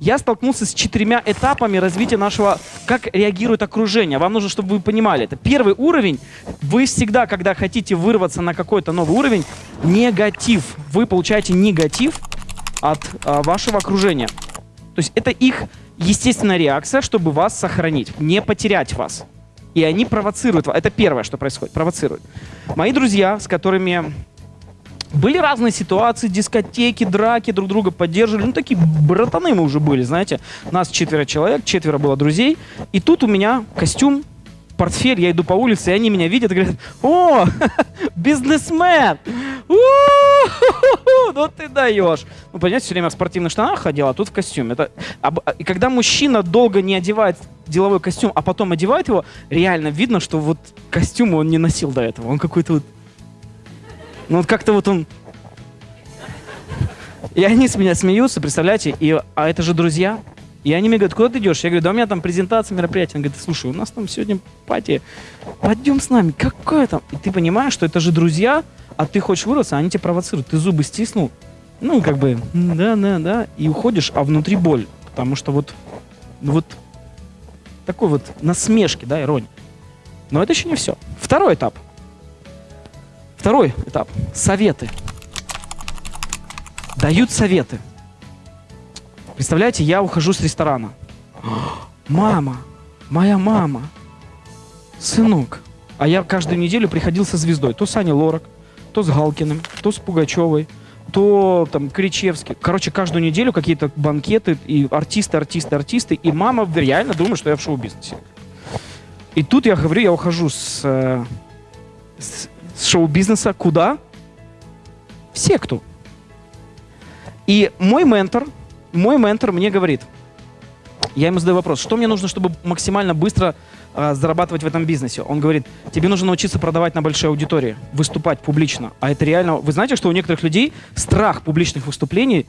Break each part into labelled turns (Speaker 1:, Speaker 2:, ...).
Speaker 1: я столкнулся с четырьмя этапами развития нашего, как реагирует окружение. Вам нужно, чтобы вы понимали это. Первый уровень, вы всегда, когда хотите вырваться на какой-то новый уровень, негатив. Вы получаете негатив от а, вашего окружения. То есть это их естественная реакция, чтобы вас сохранить, не потерять вас. И они провоцируют вас. Это первое, что происходит, провоцируют. Мои друзья, с которыми были разные ситуации, дискотеки, драки, друг друга поддерживали. Ну, такие братаны мы уже были, знаете. Нас четверо человек, четверо было друзей. И тут у меня костюм, портфель, я иду по улице, и они меня видят и говорят, о, бизнесмен! Ну ты даешь. Ну, понимаете, все время в спортивных штанах ходил, а тут в костюме. Это, и когда мужчина долго не одевает деловой костюм, а потом одевает его, реально видно, что вот костюм он не носил до этого. Он какой-то вот ну вот как-то вот он... И они с меня смеются, представляете? И, а это же друзья. И они мне говорят, куда ты идешь? Я говорю, да у меня там презентация мероприятия. Он говорит, слушай, у нас там сегодня пати. Пойдем с нами. Какое там? И ты понимаешь, что это же друзья, а ты хочешь вырваться, а они тебя провоцируют. Ты зубы стиснул. Ну, как бы, да, да, да. И уходишь, а внутри боль. Потому что вот, ну вот такой вот насмешки, да, ирония. Но это еще не все. Второй этап – Второй этап. Советы. Дают советы. Представляете, я ухожу с ресторана. Мама, моя мама, сынок. А я каждую неделю приходил со звездой. То с Аней Лорак, то с Галкиным, то с Пугачевой, то там Кричевский. Короче, каждую неделю какие-то банкеты и артисты, артисты, артисты. И мама реально думает, что я в шоу-бизнесе. И тут я говорю, я ухожу с, э, с с шоу-бизнеса куда? В секту. И мой ментор, мой ментор мне говорит, я ему задаю вопрос, что мне нужно, чтобы максимально быстро э, зарабатывать в этом бизнесе? Он говорит, тебе нужно научиться продавать на большой аудитории, выступать публично. А это реально... Вы знаете, что у некоторых людей страх публичных выступлений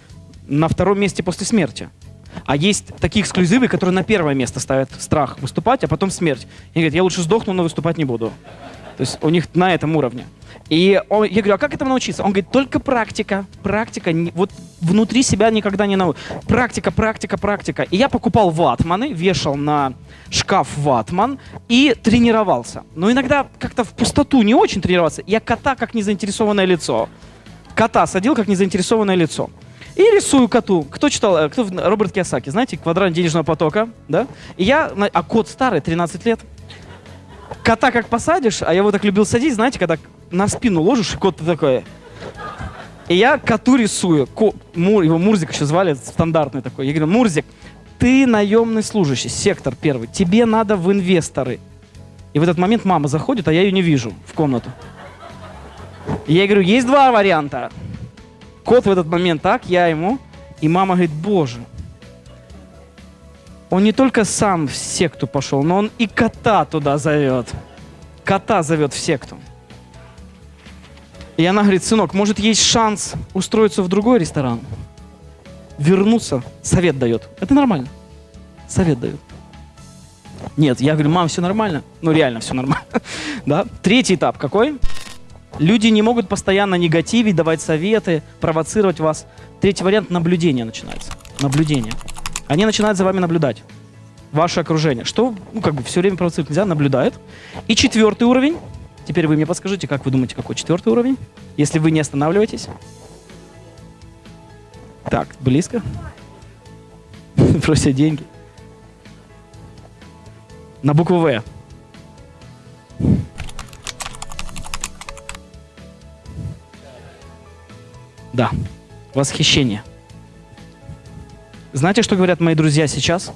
Speaker 1: на втором месте после смерти. А есть такие эксклюзивы, которые на первое место ставят страх выступать, а потом смерть. И говорят, я лучше сдохну, но выступать не буду. То есть у них на этом уровне. И он, я говорю, а как этому научиться? Он говорит, только практика, практика, вот внутри себя никогда не научишь. Практика, практика, практика. И я покупал ватманы, вешал на шкаф ватман и тренировался. Но иногда как-то в пустоту не очень тренироваться. Я кота как незаинтересованное лицо. Кота садил как незаинтересованное лицо. И рисую коту. Кто читал? Э, кто, Роберт Киосаки, знаете, квадрат денежного потока, да? И я, а кот старый, 13 лет кота как посадишь, а я его так любил садить, знаете, когда на спину ложишь, кот такой. И я коту рисую. Ко, Мур, его Мурзик еще звали, стандартный такой. Я говорю, Мурзик, ты наемный служащий, сектор первый. Тебе надо в инвесторы. И в этот момент мама заходит, а я ее не вижу в комнату. И я говорю, есть два варианта. Кот в этот момент так, я ему. И мама говорит, боже, он не только сам в секту пошел, но он и кота туда зовет. Кота зовет в секту. И она говорит, сынок, может есть шанс устроиться в другой ресторан? Вернуться? Совет дает. Это нормально. Совет дает. Нет, я говорю, мам, все нормально. Ну, реально все нормально. да? Третий этап какой? Люди не могут постоянно негативить, давать советы, провоцировать вас. Третий вариант – наблюдение начинается. Наблюдение. Они начинают за вами наблюдать. Ваше окружение. Что, ну, как бы все время провоцировать нельзя, наблюдает. И четвертый уровень. Теперь вы мне подскажите, как вы думаете, какой четвертый уровень? Если вы не останавливаетесь. Так, близко. Просят деньги. На букву В. Да. Восхищение. Знаете, что говорят мои друзья сейчас?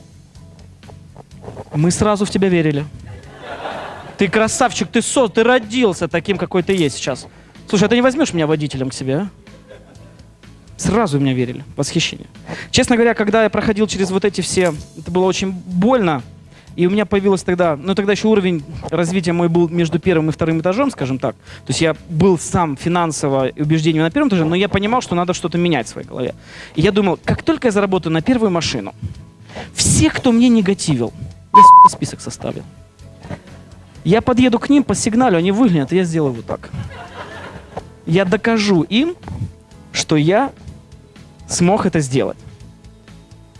Speaker 1: Мы сразу в тебя верили. Ты красавчик, ты со, ты родился таким, какой ты есть сейчас. Слушай, а ты не возьмешь меня водителем к себе, а? Сразу меня верили. Восхищение. Честно говоря, когда я проходил через вот эти все, это было очень больно. И у меня появилось тогда, ну тогда еще уровень развития мой был между первым и вторым этажом, скажем так. То есть я был сам финансово убеждением на первом этаже, но я понимал, что надо что-то менять в своей голове. И я думал, как только я заработаю на первую машину, все, кто мне негативил, я список составил. Я подъеду к ним по сигналу, они выглянут, и я сделаю вот так. Я докажу им, что я смог это сделать.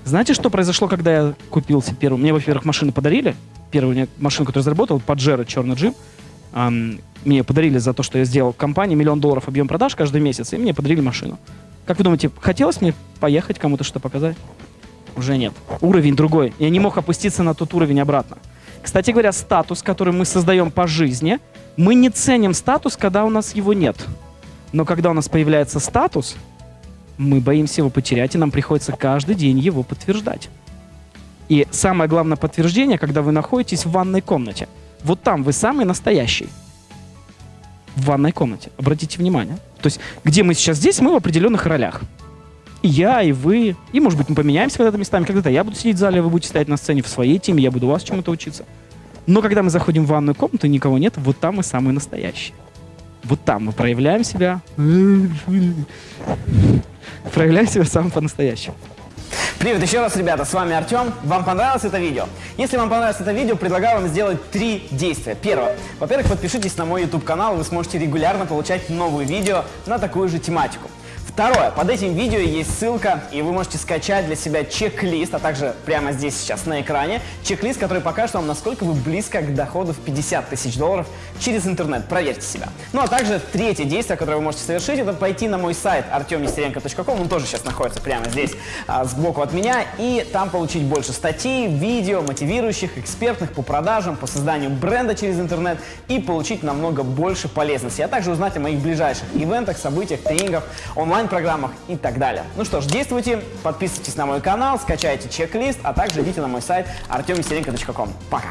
Speaker 1: Знаете, что произошло, когда я купил себе первую? Мне, во-первых, машину подарили. Первую машину, которую заработал, Pajero черный джип. Ам, мне подарили за то, что я сделал компании миллион долларов объем продаж каждый месяц, и мне подарили машину. Как вы думаете, хотелось мне поехать кому-то что показать? Уже нет. Уровень другой. Я не мог опуститься на тот уровень обратно. Кстати говоря, статус, который мы создаем по жизни, мы не ценим статус, когда у нас его нет. Но когда у нас появляется статус, мы боимся его потерять, и нам приходится каждый день его подтверждать. И самое главное подтверждение, когда вы находитесь в ванной комнате. Вот там вы самый настоящий. В ванной комнате. Обратите внимание. То есть, где мы сейчас здесь, мы в определенных ролях. И я, и вы. И, может быть, мы поменяемся когда-то местами. Когда-то я буду сидеть в зале, вы будете стоять на сцене в своей теме, я буду у вас чему-то учиться. Но когда мы заходим в ванную комнату, никого нет, вот там мы самые настоящие. Вот там мы проявляем себя. Проявляем себя самым по-настоящему.
Speaker 2: Привет еще раз, ребята, с вами Артем. Вам понравилось это видео? Если вам понравилось это видео, предлагаю вам сделать три действия. Первое. Во-первых, подпишитесь на мой YouTube-канал, вы сможете регулярно получать новые видео на такую же тематику. Второе. Под этим видео есть ссылка, и вы можете скачать для себя чек-лист, а также прямо здесь сейчас на экране, чек-лист, который покажет вам, насколько вы близко к доходу в 50 тысяч долларов через интернет. Проверьте себя. Ну а также третье действие, которое вы можете совершить, это пойти на мой сайт artemnестеренко.com, он тоже сейчас находится прямо здесь, а, сбоку от меня, и там получить больше статей, видео, мотивирующих, экспертных по продажам, по созданию бренда через интернет и получить намного больше полезности, а также узнать о моих ближайших ивентах, событиях, тренингах, онлайн онлайн-программах и так далее. Ну что ж, действуйте, подписывайтесь на мой канал, скачайте чек-лист, а также идите на мой сайт artemvеселенко.com. Пока!